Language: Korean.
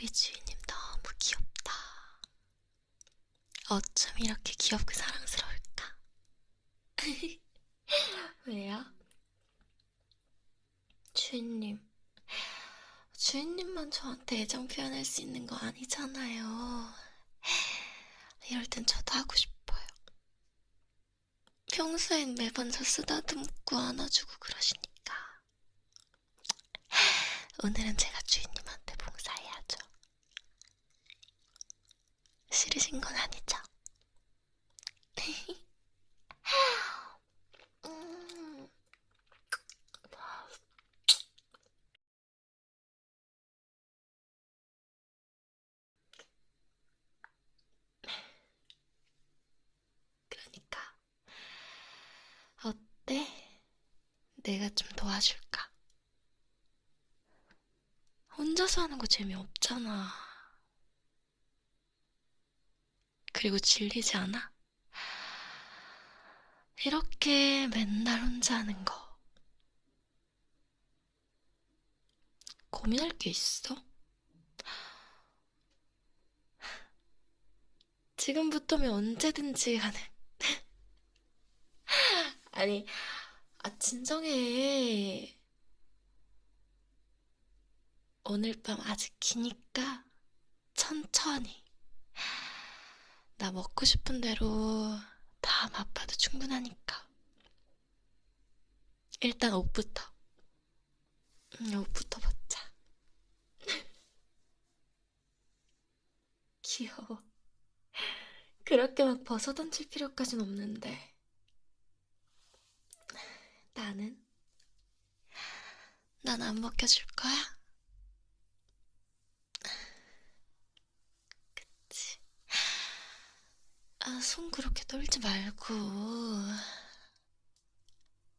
우리 주인님 너무 귀엽다. 어쩜 이렇게 귀엽고 사랑스러울까? 왜요? 주인님, 주인님만 저한테 애정 표현할 수 있는 거 아니잖아요. 이럴 땐 저도 하고 싶어요. 평소엔 매번 저 쓰다듬고 안아주고 그러시니까. 오늘은 제가 주인님. 싫으신 건 아니죠? 음. 그러니까 어때? 내가 좀 도와줄까? 혼자서 하는 거 재미없잖아. 그리고 질리지 않아? 이렇게 맨날 혼자 하는 거. 고민할 게 있어? 지금부터면 언제든지 가는. 아니, 아, 진정해. 오늘 밤 아직 기니까 천천히. 나 먹고 싶은 대로 다 맛봐도 충분하니까. 일단 옷부터. 응, 옷부터 벗자. 귀여워. 그렇게 막 벗어던질 필요까진 없는데. 나는? 난안 벗겨줄 거야? 아, 손 그렇게 떨지 말고.